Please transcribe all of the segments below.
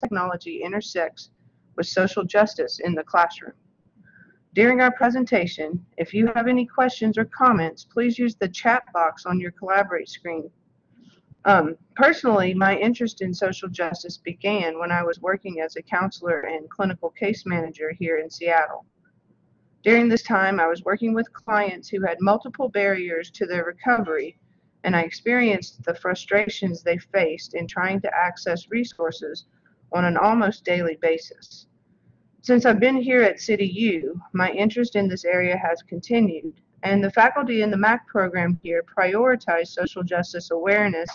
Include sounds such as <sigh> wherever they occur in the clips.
technology intersects with social justice in the classroom. During our presentation, if you have any questions or comments, please use the chat box on your Collaborate screen. Um, personally, my interest in social justice began when I was working as a counselor and clinical case manager here in Seattle. During this time, I was working with clients who had multiple barriers to their recovery, and I experienced the frustrations they faced in trying to access resources on an almost daily basis. Since I've been here at City U, my interest in this area has continued, and the faculty in the MAC program here prioritize social justice awareness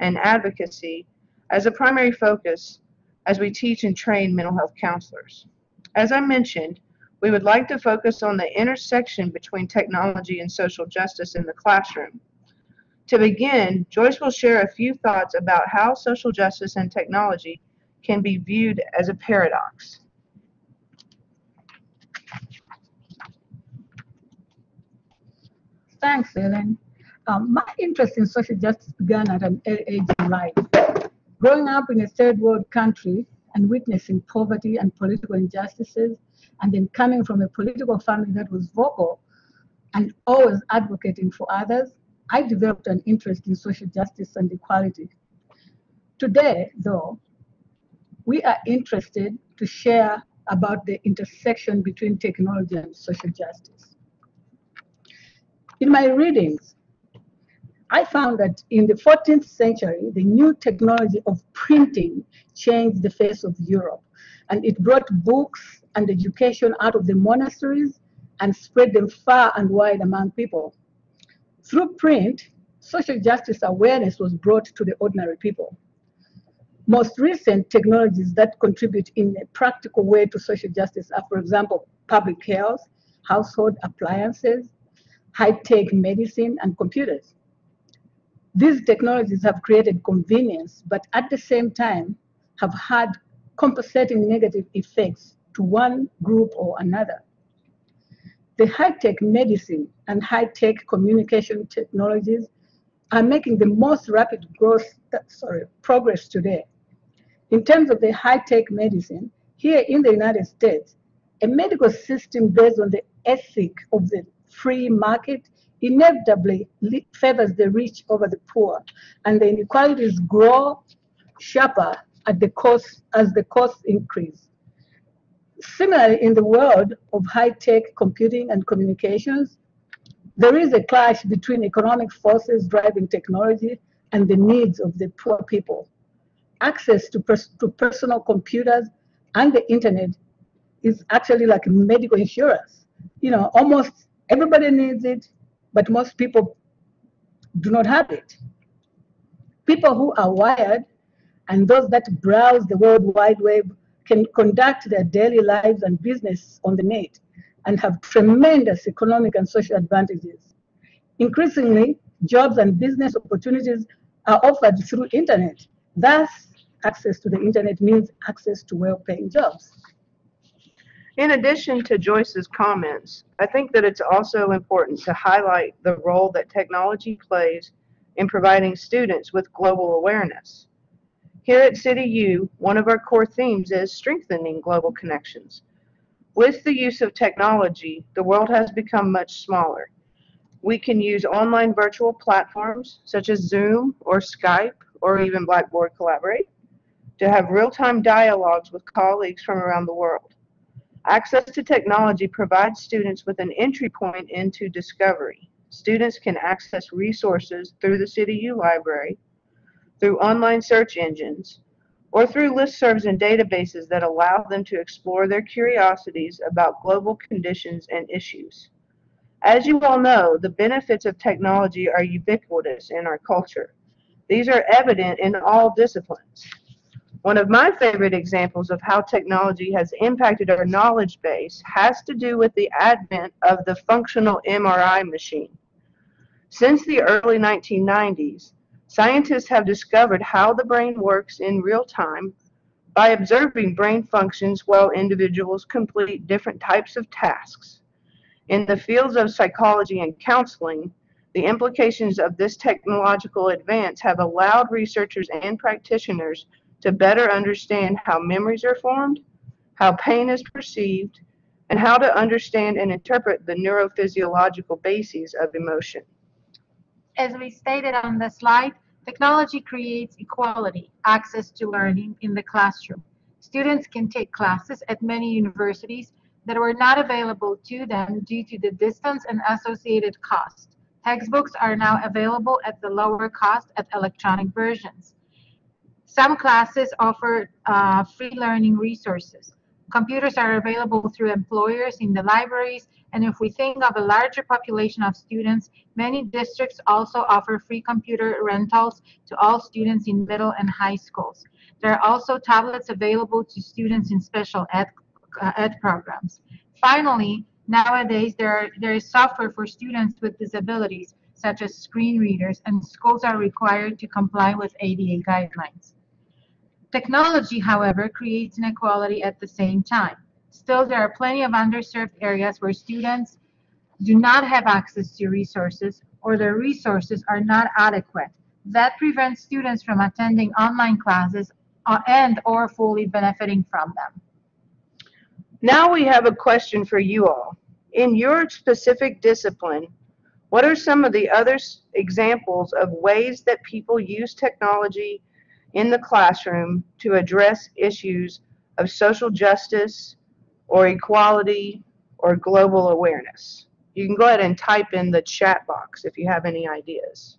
and advocacy as a primary focus as we teach and train mental health counselors. As I mentioned, we would like to focus on the intersection between technology and social justice in the classroom. To begin, Joyce will share a few thoughts about how social justice and technology can be viewed as a paradox. Thanks, Ellen. Um, my interest in social justice began at an early age in life. Growing up in a third world country and witnessing poverty and political injustices, and then coming from a political family that was vocal and always advocating for others, I developed an interest in social justice and equality. Today, though, we are interested to share about the intersection between technology and social justice. In my readings, I found that in the 14th century, the new technology of printing changed the face of Europe. And it brought books and education out of the monasteries and spread them far and wide among people. Through print, social justice awareness was brought to the ordinary people. Most recent technologies that contribute in a practical way to social justice are, for example, public health, household appliances, high-tech medicine, and computers. These technologies have created convenience, but at the same time have had compensating negative effects to one group or another. The high-tech medicine and high-tech communication technologies are making the most rapid growth, sorry, progress today. In terms of the high-tech medicine, here in the United States, a medical system based on the ethic of the free market inevitably favors the rich over the poor, and the inequalities grow sharper at the cost as the costs increase. Similarly, in the world of high-tech computing and communications, there is a clash between economic forces driving technology and the needs of the poor people. Access to, pers to personal computers and the internet is actually like medical insurance. You know, almost everybody needs it, but most people do not have it. People who are wired and those that browse the World Wide Web can conduct their daily lives and business on the net and have tremendous economic and social advantages. Increasingly, jobs and business opportunities are offered through internet. Thus, access to the internet means access to well-paying jobs. In addition to Joyce's comments, I think that it's also important to highlight the role that technology plays in providing students with global awareness. Here at CityU, one of our core themes is strengthening global connections. With the use of technology, the world has become much smaller. We can use online virtual platforms such as Zoom or Skype or even Blackboard Collaborate to have real-time dialogues with colleagues from around the world. Access to technology provides students with an entry point into discovery. Students can access resources through the CityU library, through online search engines, or through listservs and databases that allow them to explore their curiosities about global conditions and issues. As you all know, the benefits of technology are ubiquitous in our culture. These are evident in all disciplines. One of my favorite examples of how technology has impacted our knowledge base has to do with the advent of the functional MRI machine. Since the early 1990s, scientists have discovered how the brain works in real time by observing brain functions while individuals complete different types of tasks. In the fields of psychology and counseling, the implications of this technological advance have allowed researchers and practitioners to better understand how memories are formed, how pain is perceived, and how to understand and interpret the neurophysiological bases of emotion. As we stated on the slide, technology creates equality, access to learning in the classroom. Students can take classes at many universities that were not available to them due to the distance and associated cost. Textbooks are now available at the lower cost at electronic versions. Some classes offer uh, free learning resources. Computers are available through employers in the libraries, and if we think of a larger population of students, many districts also offer free computer rentals to all students in middle and high schools. There are also tablets available to students in special ed, uh, ed programs. Finally, nowadays there, are, there is software for students with disabilities, such as screen readers, and schools are required to comply with ADA guidelines. Technology, however, creates inequality at the same time. Still, there are plenty of underserved areas where students do not have access to resources or their resources are not adequate. That prevents students from attending online classes uh, and or fully benefiting from them. Now we have a question for you all. In your specific discipline, what are some of the other examples of ways that people use technology in the classroom to address issues of social justice or equality or global awareness. You can go ahead and type in the chat box if you have any ideas.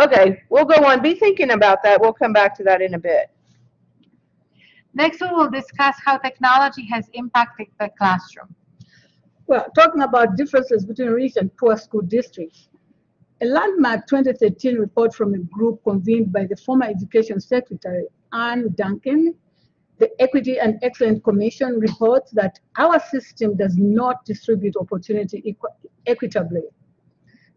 Okay, we'll go on. Be thinking about that. We'll come back to that in a bit. Next, we will discuss how technology has impacted the classroom. Well, talking about differences between rich and poor school districts, a landmark 2013 report from a group convened by the former Education Secretary, Arne Duncan, the Equity and Excellence Commission reports that our system does not distribute opportunity equ equitably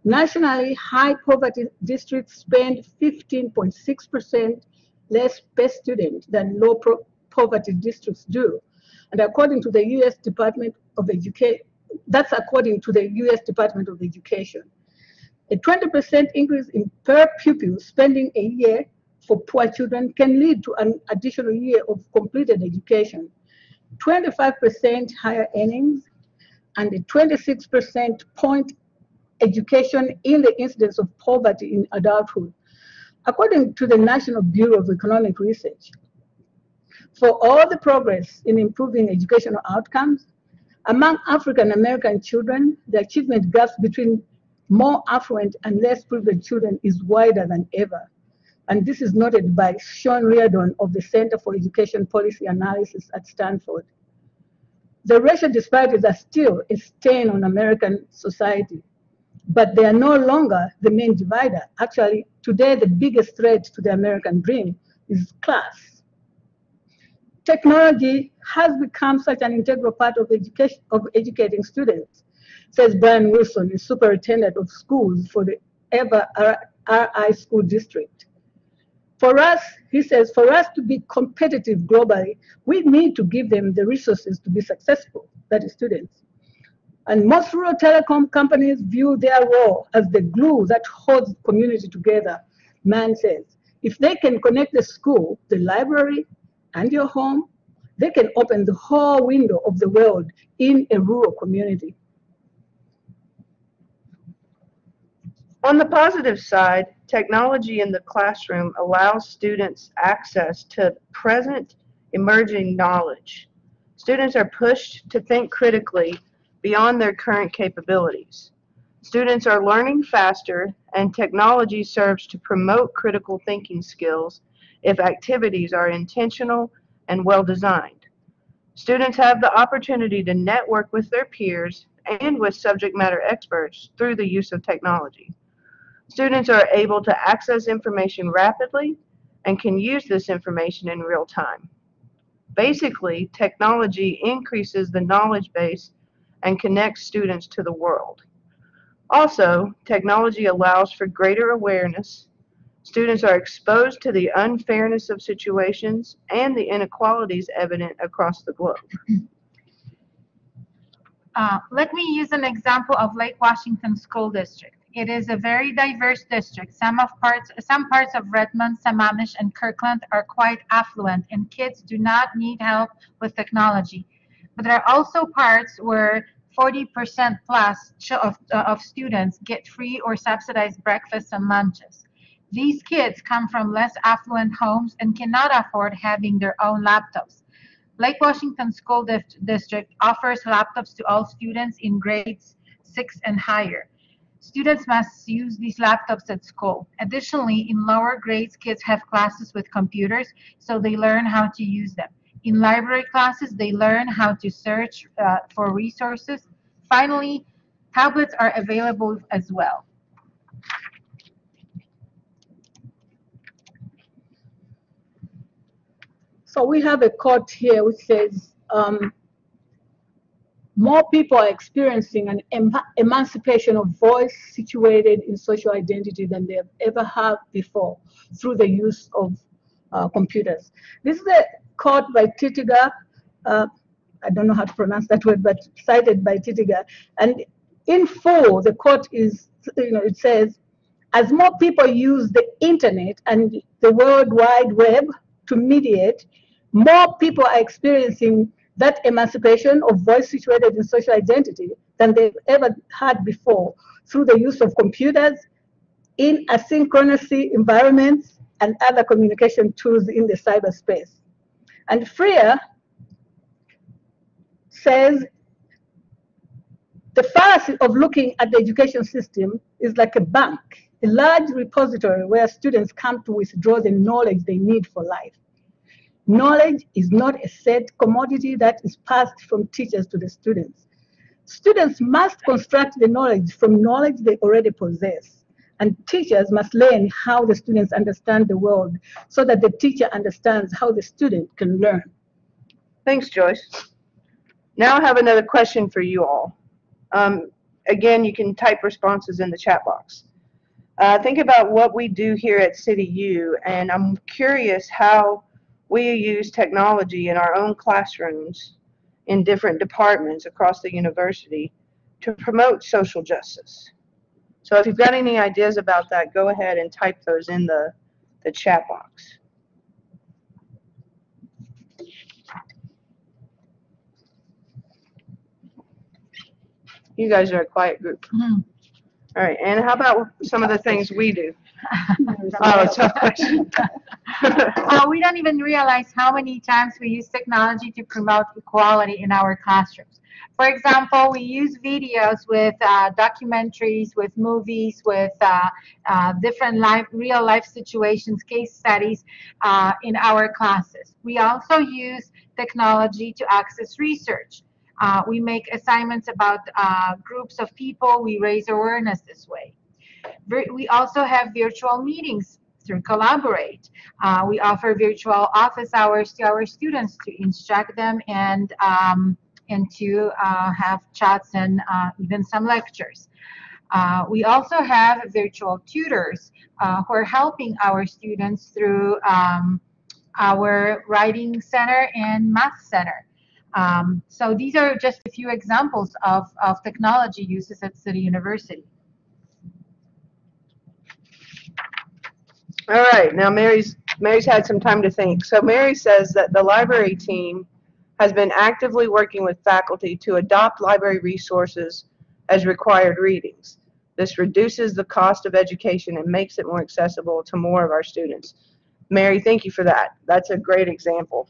Nationally, high poverty districts spend 15.6% less per student than low poverty districts do. And according to the US Department of Education, that's according to the US Department of Education. A 20% increase in per pupil spending a year for poor children can lead to an additional year of completed education. 25% higher earnings and a 26% point education in the incidence of poverty in adulthood, according to the National Bureau of Economic Research. For all the progress in improving educational outcomes, among African American children, the achievement gap between more affluent and less privileged children is wider than ever. And this is noted by Sean Reardon of the Center for Education Policy Analysis at Stanford. The racial disparities are still a stain on American society but they are no longer the main divider. Actually, today the biggest threat to the American dream is class. Technology has become such an integral part of education of educating students, says Brian Wilson, the superintendent of schools for the Ever RI School District. For us, he says, for us to be competitive globally, we need to give them the resources to be successful, that is students. And most rural telecom companies view their role as the glue that holds community together. Man says, if they can connect the school, the library, and your home, they can open the whole window of the world in a rural community. On the positive side, technology in the classroom allows students access to present emerging knowledge. Students are pushed to think critically beyond their current capabilities. Students are learning faster, and technology serves to promote critical thinking skills if activities are intentional and well designed. Students have the opportunity to network with their peers and with subject matter experts through the use of technology. Students are able to access information rapidly and can use this information in real time. Basically, technology increases the knowledge base and connects students to the world. Also, technology allows for greater awareness. Students are exposed to the unfairness of situations and the inequalities evident across the globe. Uh, let me use an example of Lake Washington School District. It is a very diverse district. Some of parts, some parts of Redmond, Sammamish, and Kirkland are quite affluent, and kids do not need help with technology. But there are also parts where 40% plus of, uh, of students get free or subsidized breakfasts and lunches. These kids come from less affluent homes and cannot afford having their own laptops. Lake Washington School District offers laptops to all students in grades six and higher. Students must use these laptops at school. Additionally, in lower grades, kids have classes with computers, so they learn how to use them. In library classes, they learn how to search uh, for resources. Finally, tablets are available as well. So we have a quote here which says, um, more people are experiencing an em- emancipation of voice situated in social identity than they have ever had before through the use of uh, computers. This is a quote by Titiga. Uh, I don't know how to pronounce that word, but cited by Titiga. And in four, the quote is, you know, it says, as more people use the internet and the World Wide Web to mediate, more people are experiencing that emancipation of voice situated in social identity than they've ever had before through the use of computers in asynchronous environments and other communication tools in the cyberspace. And Freire says the fallacy of looking at the education system is like a bank, a large repository where students come to withdraw the knowledge they need for life. Knowledge is not a set commodity that is passed from teachers to the students. Students must construct the knowledge from knowledge they already possess. And teachers must learn how the students understand the world so that the teacher understands how the student can learn. Thanks, Joyce. Now I have another question for you all. Um, again, you can type responses in the chat box. Uh, think about what we do here at City U, and I'm curious how we use technology in our own classrooms in different departments across the university to promote social justice. So if you've got any ideas about that, go ahead and type those in the, the chat box. You guys are a quiet group. Mhm. All right, and how about some of the things we do? Oh, tough <laughs> question. Uh, we don't even realize how many times we use technology to promote equality in our classrooms. For example, we use videos with uh, documentaries, with movies, with uh, uh, different life, real life situations, case studies uh, in our classes. We also use technology to access research. Uh, we make assignments about uh, groups of people. We raise awareness this way. We also have virtual meetings through Collaborate. Uh, we offer virtual office hours to our students to instruct them and um, and to uh, have chats and uh, even some lectures. Uh, we also have virtual tutors uh, who are helping our students through um, our writing center and math center. Um, so these are just a few examples of, of technology uses at City University. All right, now Mary's, Mary's had some time to think. So Mary says that the library team has been actively working with faculty to adopt library resources as required readings. This reduces the cost of education and makes it more accessible to more of our students. Mary, thank you for that. That's a great example.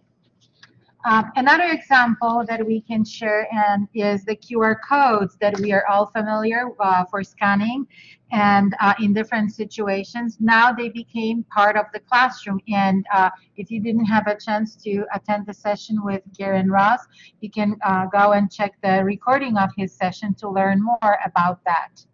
Um, another example that we can share and is the QR codes that we are all familiar uh, for scanning and uh, in different situations. Now they became part of the classroom. And uh, if you didn't have a chance to attend the session with Garen Ross, you can uh, go and check the recording of his session to learn more about that.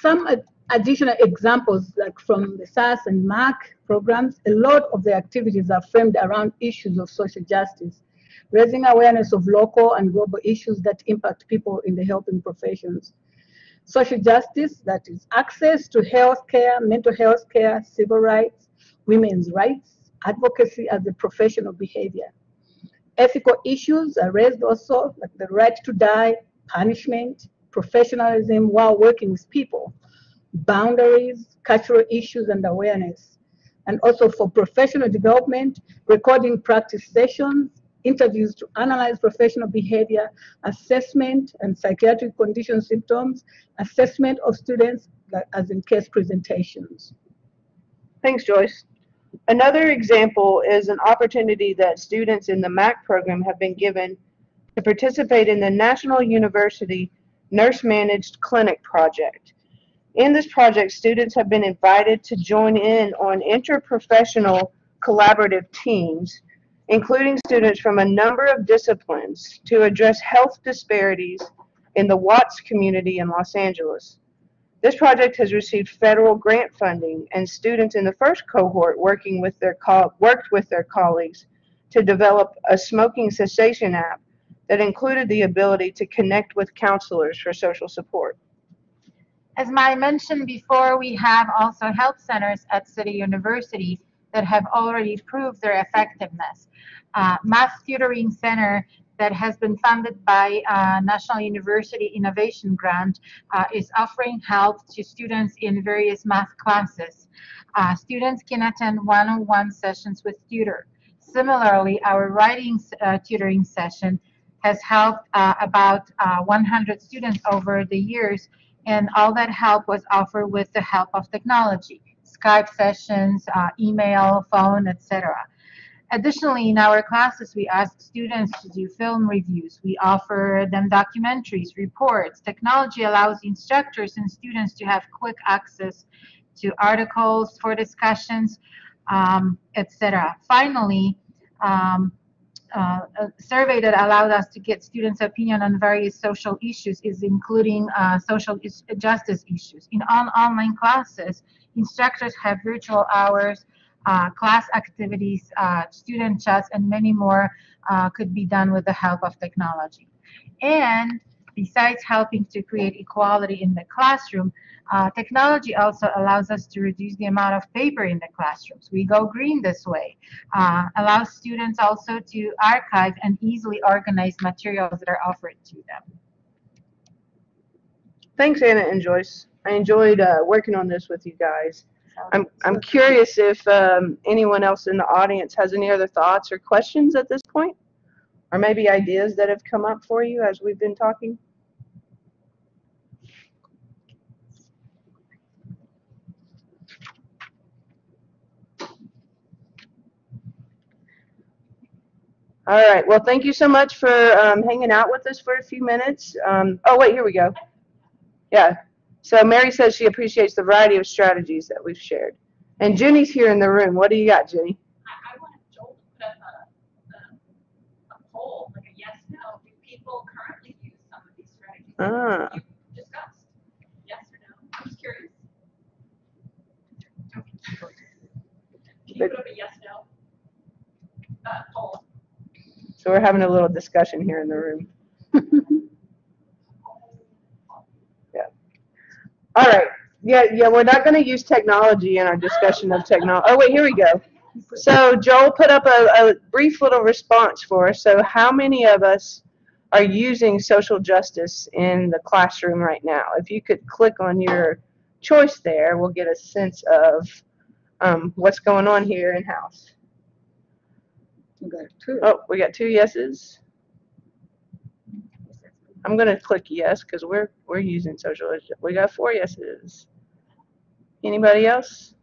Some additional examples, like from the SAS and MAC programs, a lot of the activities are framed around issues of social justice. raising awareness of local and global issues that impact people in the helping professions. Social justice, that is access to health care, mental health care, civil rights, women's rights, advocacy as a professional behavior. Ethical issues are raised also, like the right to die, punishment, professionalism while working with people, boundaries, cultural issues and awareness. And also for professional development, recording practice sessions, interviews to analyze professional behavior, assessment and psychiatric condition symptoms, assessment of students as in case presentations. Thanks, Joyce. Another example is an opportunity that students in the MAC program have been given to participate in the National University Nurse Managed Clinic Project. In this project, students have been invited to join in on interprofessional collaborative teams, including students from a number of disciplines, to address health disparities in the Watts community in Los Angeles. This project has received federal grant funding, and students in the first cohort working with their co- worked with their colleagues to develop a smoking cessation app that included the ability to connect with counselors for social support. As I mentioned before, we have also health centers at City universities that have already proved their effectiveness. Uh, Math Tutoring Center that has been funded by uh, National University Innovation Grant uh, is offering help to students in various math classes. Uh, students can attend one-on-one sessions with tutor. Similarly, our writing uh, tutoring session has helped uh, about uh, 100 students over the years, and all that help was offered with the help of technology, Skype sessions, uh, email, phone, etc. Additionally, in our classes, we ask students to do film reviews. We offer them documentaries, reports. Technology allows instructors and students to have quick access to articles for discussions, um, etc. Finally, um, uh, a survey that allowed us to get students' opinion on various social issues is including uh, social is justice issues. In on online classes, instructors have virtual hours, uh, class activities, uh, student chats, and many more uh, could be done with the help of technology. And besides helping to create equality in the classroom, uh, technology also allows us to reduce the amount of paper in the classrooms. We go green this way. Uh, allows students also to archive and easily organize materials that are offered to them. Thanks, Anna and Joyce. I enjoyed uh, working on this with you guys. I'm, I'm curious if um, anyone else in the audience has any other thoughts or questions at this point? Or maybe ideas that have come up for you as we've been talking? All right. Well, thank you so much for um, hanging out with us for a few minutes. Um, oh, wait, here we go. Yeah. So Mary says she appreciates the variety of strategies that we've shared. And Jenny's here in the room. What do you got, Jenny? I, I want Joel to put up a, a, a poll, like a yes, no. Do people currently use some of these strategies that Ah. you discussed? Yes or no? I'm just curious. Can you put up a yes, no? Uh, poll? So we're having a little discussion here in the room. <laughs> yeah. All right. Yeah, yeah, we're not going to use technology in our discussion of technology. Oh, wait, here we go. So Joel put up a, a brief little response for us. So how many of us are using social justice in the classroom right now? If you could click on your choice there, we'll get a sense of um, what's going on here in house. We got two. Oh, we got two yeses. I'm gonna click yes because we're we're using social. justice. We got four yeses. Anybody else?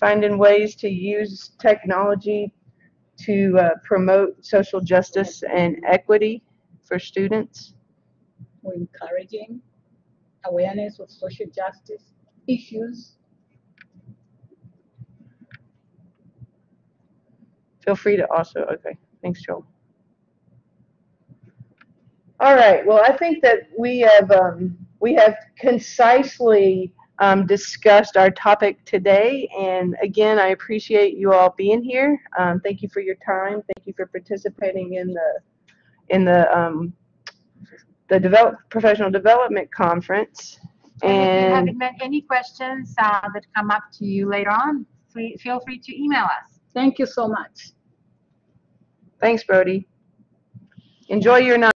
Finding ways to use technology to uh, promote social justice and equity for students. We're encouraging awareness of social justice issues. Feel free to also. Okay, thanks, Joel. All right. Well, I think that we have um, we have concisely um, discussed our topic today. And again, I appreciate you all being here. Um, thank you for your time. Thank you for participating in the in the um, the develop, professional development conference. And if you haven't met any questions uh, that come up to you later on, feel free to email us. Thank you so much. thanks, Brody. Enjoy your night.